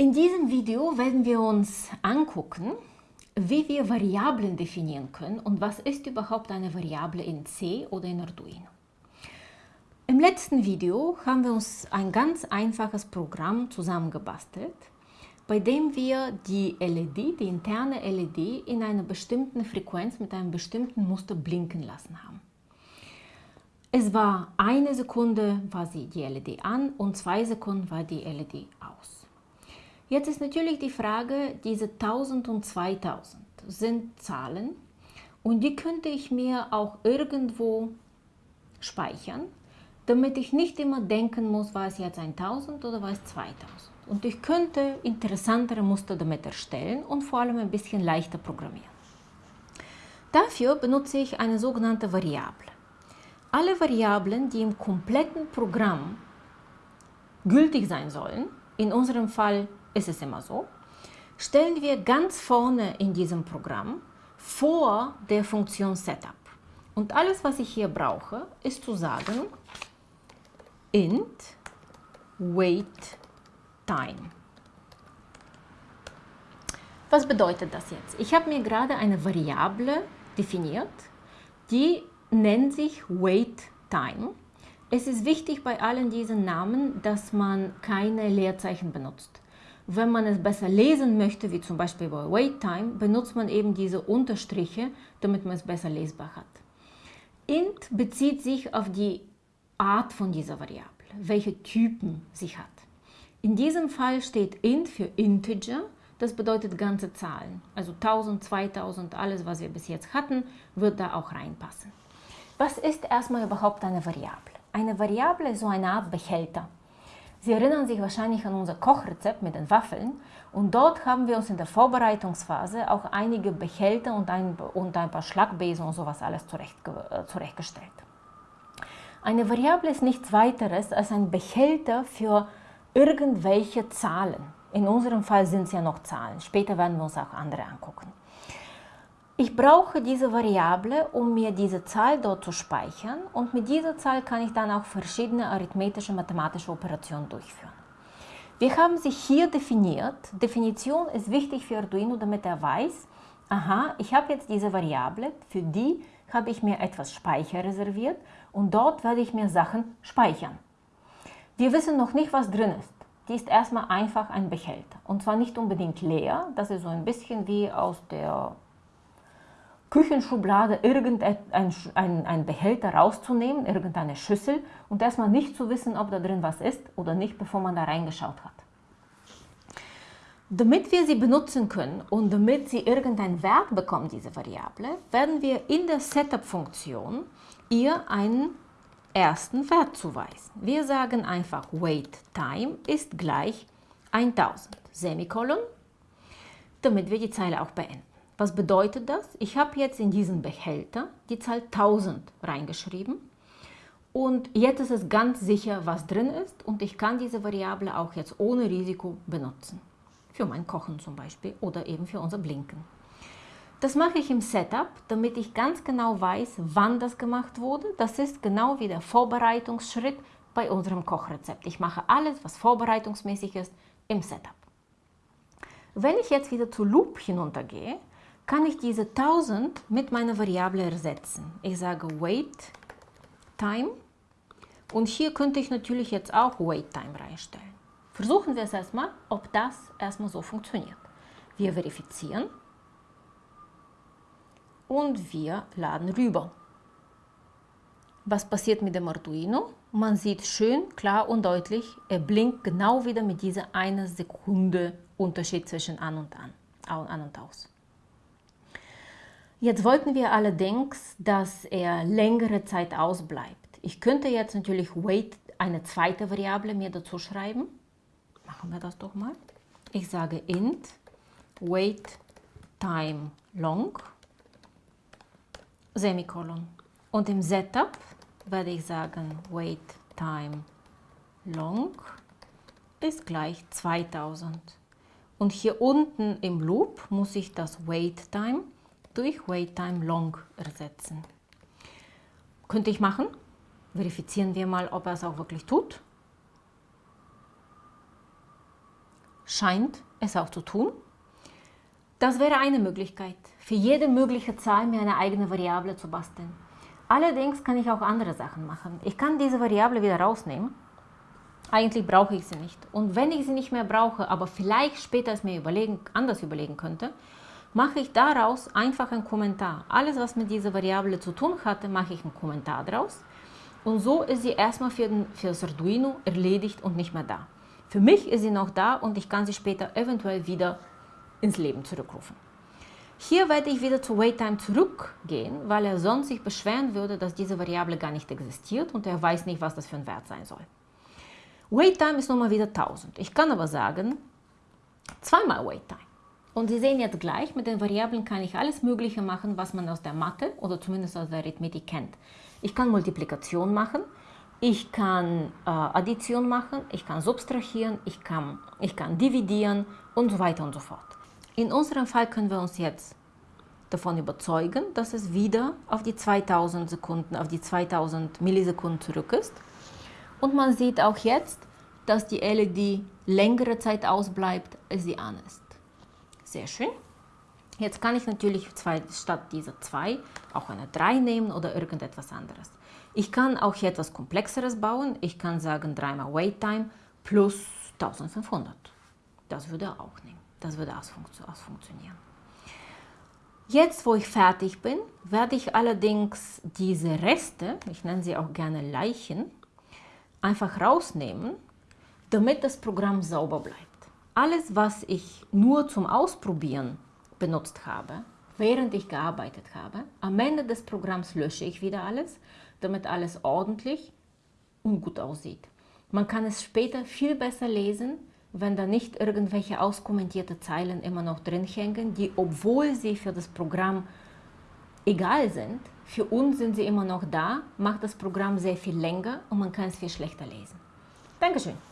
In diesem Video werden wir uns angucken, wie wir Variablen definieren können und was ist überhaupt eine Variable in C oder in Arduino. Im letzten Video haben wir uns ein ganz einfaches Programm zusammengebastelt, bei dem wir die LED, die interne LED, in einer bestimmten Frequenz mit einem bestimmten Muster blinken lassen haben. Es war eine Sekunde war sie die LED an und zwei Sekunden war die LED aus. Jetzt ist natürlich die Frage, diese 1000 und 2000 sind Zahlen und die könnte ich mir auch irgendwo speichern damit ich nicht immer denken muss, war es jetzt 1000 oder war es 2000. Und ich könnte interessantere Muster damit erstellen und vor allem ein bisschen leichter programmieren. Dafür benutze ich eine sogenannte Variable. Alle Variablen, die im kompletten Programm gültig sein sollen, in unserem Fall ist es immer so, stellen wir ganz vorne in diesem Programm vor der Funktion Setup. Und alles, was ich hier brauche, ist zu sagen, int wait time. Was bedeutet das jetzt? Ich habe mir gerade eine Variable definiert, die nennt sich wait time. Es ist wichtig bei allen diesen Namen, dass man keine Leerzeichen benutzt. Wenn man es besser lesen möchte, wie zum Beispiel bei WaitTime, benutzt man eben diese Unterstriche, damit man es besser lesbar hat. int bezieht sich auf die Art von dieser Variable, welche Typen sie hat. In diesem Fall steht int für Integer, das bedeutet ganze Zahlen. Also 1000, 2000, alles was wir bis jetzt hatten, wird da auch reinpassen. Was ist erstmal überhaupt eine Variable? Eine Variable ist so eine Art Behälter. Sie erinnern sich wahrscheinlich an unser Kochrezept mit den Waffeln und dort haben wir uns in der Vorbereitungsphase auch einige Behälter und ein, und ein paar Schlagbesen und sowas alles zurecht, äh, zurechtgestellt. Eine Variable ist nichts weiteres als ein Behälter für irgendwelche Zahlen. In unserem Fall sind es ja noch Zahlen. Später werden wir uns auch andere angucken. Ich brauche diese Variable, um mir diese Zahl dort zu speichern und mit dieser Zahl kann ich dann auch verschiedene arithmetische, mathematische Operationen durchführen. Wir haben sie hier definiert. Definition ist wichtig für Arduino, damit er weiß, aha, ich habe jetzt diese Variable, für die habe ich mir etwas Speicher reserviert und dort werde ich mir Sachen speichern. Wir wissen noch nicht, was drin ist. Die ist erstmal einfach ein Behälter. Und zwar nicht unbedingt leer, das ist so ein bisschen wie aus der Küchenschublade irgendein ein, ein Behälter rauszunehmen, irgendeine Schüssel und erstmal nicht zu wissen, ob da drin was ist oder nicht, bevor man da reingeschaut hat. Damit wir sie benutzen können und damit sie irgendeinen Wert bekommt, diese Variable, werden wir in der Setup-Funktion ihr einen ersten Wert zuweisen. Wir sagen einfach wait time ist gleich 1000, Semikolon, damit wir die Zeile auch beenden. Was bedeutet das? Ich habe jetzt in diesen Behälter die Zahl 1000 reingeschrieben und jetzt ist es ganz sicher, was drin ist und ich kann diese Variable auch jetzt ohne Risiko benutzen für mein Kochen zum Beispiel oder eben für unser Blinken. Das mache ich im Setup, damit ich ganz genau weiß, wann das gemacht wurde. Das ist genau wie der Vorbereitungsschritt bei unserem Kochrezept. Ich mache alles, was vorbereitungsmäßig ist, im Setup. Wenn ich jetzt wieder zu Loop hinuntergehe, kann ich diese 1000 mit meiner Variable ersetzen. Ich sage wait time und hier könnte ich natürlich jetzt auch wait time reinstellen. Versuchen wir es erstmal, ob das erstmal so funktioniert. Wir verifizieren und wir laden rüber. Was passiert mit dem Arduino? Man sieht schön, klar und deutlich, er blinkt genau wieder mit dieser einer Sekunde Unterschied zwischen an und an, an und aus. Jetzt wollten wir allerdings, dass er längere Zeit ausbleibt. Ich könnte jetzt natürlich wait eine zweite Variable mir dazu schreiben Machen wir das doch mal. Ich sage int wait time long Semikolon. Und im Setup werde ich sagen wait time long ist gleich 2000. Und hier unten im Loop muss ich das wait time durch wait time long ersetzen. Könnte ich machen. Verifizieren wir mal, ob er es auch wirklich tut. scheint es auch zu tun. Das wäre eine Möglichkeit, für jede mögliche Zahl mir eine eigene Variable zu basteln. Allerdings kann ich auch andere Sachen machen. Ich kann diese Variable wieder rausnehmen. Eigentlich brauche ich sie nicht. Und wenn ich sie nicht mehr brauche, aber vielleicht später es mir überlegen, anders überlegen könnte, mache ich daraus einfach einen Kommentar. Alles, was mit dieser Variable zu tun hatte, mache ich einen Kommentar daraus. Und so ist sie erstmal für, den, für das Arduino erledigt und nicht mehr da. Für mich ist sie noch da und ich kann sie später eventuell wieder ins Leben zurückrufen. Hier werde ich wieder zu WaitTime zurückgehen, weil er sonst sich beschweren würde, dass diese Variable gar nicht existiert und er weiß nicht, was das für ein Wert sein soll. WaitTime ist nochmal wieder 1000. Ich kann aber sagen, zweimal WaitTime. Und Sie sehen jetzt gleich, mit den Variablen kann ich alles Mögliche machen, was man aus der Mathe oder zumindest aus der Arithmetik kennt. Ich kann Multiplikation machen, ich kann äh, Addition machen, ich kann subtrahieren, ich kann, ich kann dividieren und so weiter und so fort. In unserem Fall können wir uns jetzt davon überzeugen, dass es wieder auf die 2000 Sekunden, auf die 2000 Millisekunden zurück ist. Und man sieht auch jetzt, dass die LED längere Zeit ausbleibt, als sie an ist. Sehr schön. Jetzt kann ich natürlich zwei, statt dieser 2 auch eine 3 nehmen oder irgendetwas anderes. Ich kann auch hier etwas Komplexeres bauen. Ich kann sagen 3 mal Wait Time plus 1500. Das würde auch nehmen. Das würde ausfunktionieren. Jetzt, wo ich fertig bin, werde ich allerdings diese Reste, ich nenne sie auch gerne Leichen, einfach rausnehmen, damit das Programm sauber bleibt. Alles, was ich nur zum Ausprobieren benutzt habe, während ich gearbeitet habe, am Ende des Programms lösche ich wieder alles, damit alles ordentlich und gut aussieht. Man kann es später viel besser lesen, wenn da nicht irgendwelche auskommentierte Zeilen immer noch drin hängen, die, obwohl sie für das Programm egal sind, für uns sind sie immer noch da, macht das Programm sehr viel länger und man kann es viel schlechter lesen. Dankeschön.